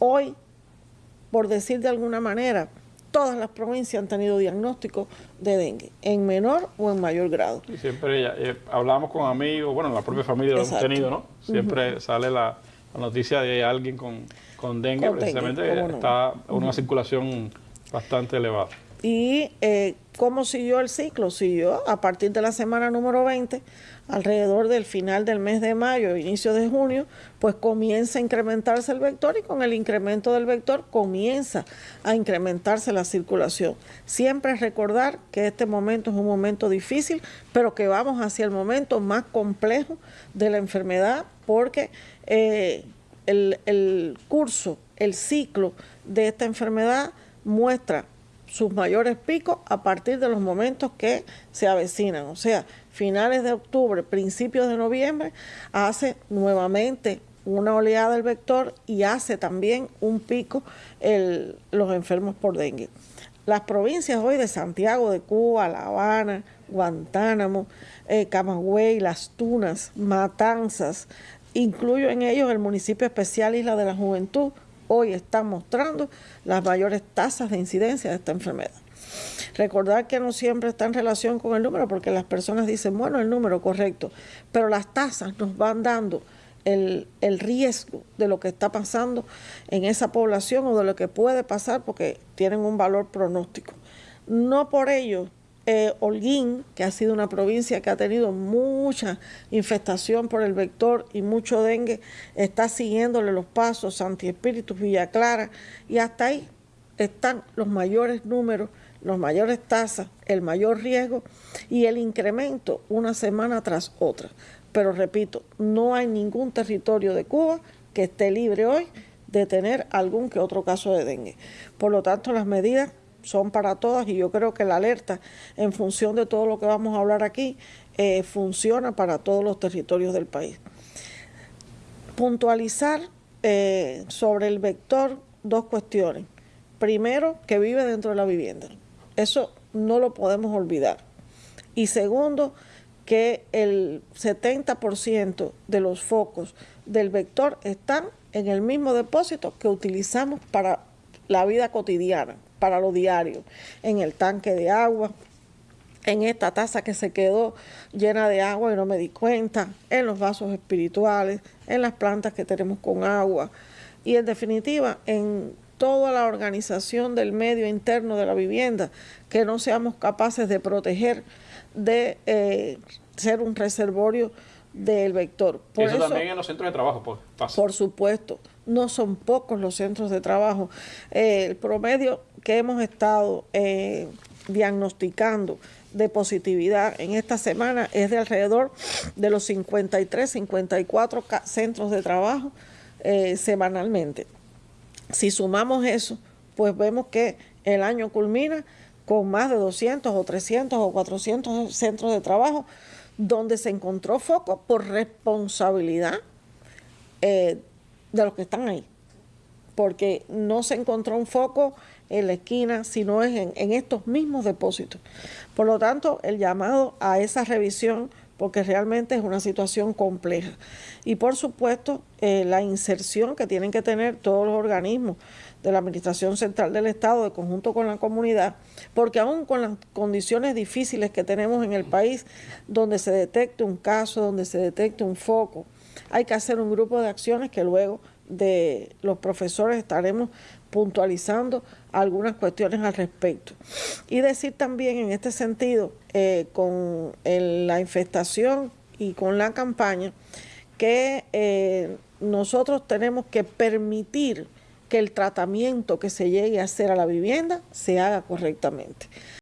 Hoy, por decir de alguna manera, todas las provincias han tenido diagnóstico de dengue, en menor o en mayor grado. Y siempre eh, hablamos con amigos, bueno, la propia familia lo hemos tenido, ¿no? Siempre sale la, noticia de alguien con, con dengue, precisamente está una circulación bastante elevada. ¿Y eh, cómo siguió el ciclo? Siguió a partir de la semana número 20, alrededor del final del mes de mayo, inicio de junio, pues comienza a incrementarse el vector y con el incremento del vector comienza a incrementarse la circulación. Siempre recordar que este momento es un momento difícil, pero que vamos hacia el momento más complejo de la enfermedad porque eh, el, el curso, el ciclo de esta enfermedad muestra sus mayores picos a partir de los momentos que se avecinan, o sea, finales de octubre, principios de noviembre, hace nuevamente una oleada del vector y hace también un pico los enfermos por dengue. Las provincias hoy de Santiago de Cuba, La Habana, Guantánamo, eh, Camagüey, Las Tunas, Matanzas, incluyo en ellos el municipio especial Isla de la Juventud, hoy están mostrando las mayores tasas de incidencia de esta enfermedad. Recordar que no siempre está en relación con el número, porque las personas dicen, bueno, el número correcto, pero las tasas nos van dando el, el, riesgo de lo que está pasando en esa población o de lo que puede pasar porque tienen un valor pronóstico. No por ello eh, Holguín, que ha sido una provincia que ha tenido mucha infestación por el vector y mucho dengue, está siguiéndole los pasos, Santi Espíritu, Villa Clara, y hasta ahí están los mayores números, los mayores tasas, el mayor riesgo y el incremento una semana tras otra. Pero repito, no hay ningún territorio de Cuba que esté libre hoy de tener algún que otro caso de dengue. Por lo tanto, las medidas son para todas y yo creo que la alerta en función de todo lo que vamos a hablar aquí eh, funciona para todos los territorios del país. Puntualizar eh, sobre el vector dos cuestiones. Primero, que vive dentro de la vivienda. Eso no lo podemos olvidar. Y segundo, que el 70% de los focos del vector están en el mismo depósito que utilizamos para la vida cotidiana para lo diario, en el tanque de agua, en esta taza que se quedó llena de agua y no me di cuenta, en los vasos espirituales, en las plantas que tenemos con agua y en definitiva en toda la organización del medio interno de la vivienda, que no seamos capaces de proteger, de eh, ser un reservorio del vector. Por eso, también en los centros de trabajo pues, Por supuesto, no son pocos los centros de trabajo. Eh, el promedio que hemos estado eh, diagnosticando de positividad en esta semana es de alrededor de los 53, 54 centros de trabajo eh, semanalmente. Si sumamos eso, pues vemos que el año culmina con más de 200 o 300 o 400 centros de trabajo donde se encontró foco por responsabilidad eh, de los que están ahí. Porque no se encontró un foco en la esquina, sino es en, estos mismos depósitos. Por lo tanto, el llamado a esa revisión, porque realmente es una situación compleja. Y por supuesto, eh, la inserción que tienen que tener todos los organismos de la Administración Central del Estado, de conjunto con la comunidad, porque aún con las condiciones difíciles que tenemos en el país, donde se detecte un caso, donde se detecte un foco, hay que hacer un grupo de acciones que luego de los profesores estaremos puntualizando algunas cuestiones al respecto. Y decir también en este sentido, eh, con la infestación y con la campaña, que eh, nosotros tenemos que permitir que el tratamiento que se llegue a hacer a la vivienda se haga correctamente.